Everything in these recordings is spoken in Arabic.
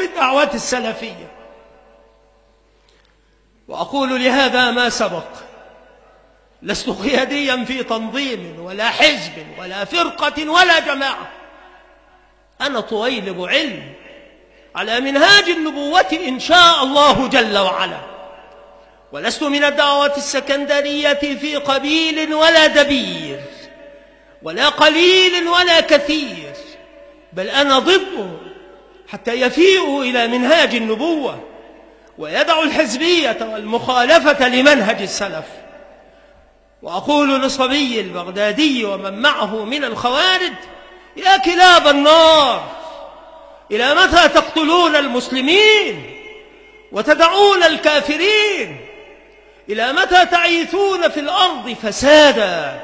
وبالدعوات السلفية. وأقول لهذا ما سبق. لست قياديا في تنظيم ولا حزب ولا فرقة ولا جماعة. أنا طويلب علم على منهاج النبوة إن شاء الله جل وعلا. ولست من الدعوات السكندرية في قبيل ولا دبير ولا قليل ولا كثير. بل أنا ضده حتى يفيئوا إلى منهاج النبوة ويدعوا الحزبية والمخالفة لمنهج السلف. وأقول لصبي البغدادي ومن معه من الخوارج يا كلاب النار إلى متى تقتلون المسلمين وتدعون الكافرين؟ إلى متى تعيثون في الأرض فسادا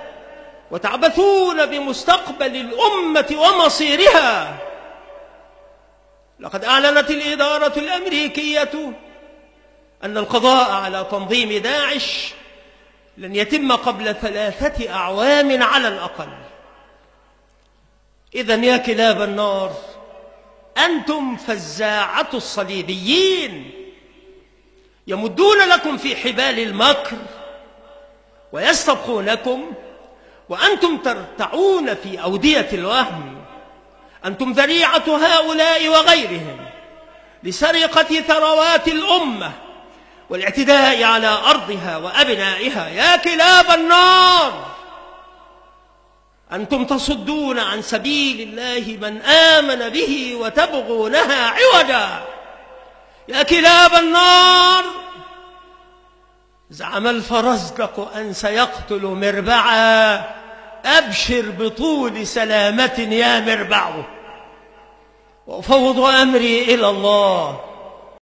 وتعبثون بمستقبل الأمة ومصيرها؟ لقد أعلنت الإدارة الأمريكية أن القضاء على تنظيم داعش لن يتم قبل ثلاثة أعوام على الأقل. إذا يا كلاب النار أنتم فزاعة الصليبيين يمدون لكم في حبال المكر ويستبقونكم وأنتم ترتعون في أودية الوهم. أنتم ذريعة هؤلاء وغيرهم لسرقة ثروات الأمة والاعتداء على أرضها وأبنائها. يا كلاب النار! أنتم تصدون عن سبيل الله من آمن به وتبغونها عوجا. يا كلاب النار! زعم الفرزدق أن سيقتل مربعا. أبشر بطول سلامة يا مربع وأفوض أمري إلى الله.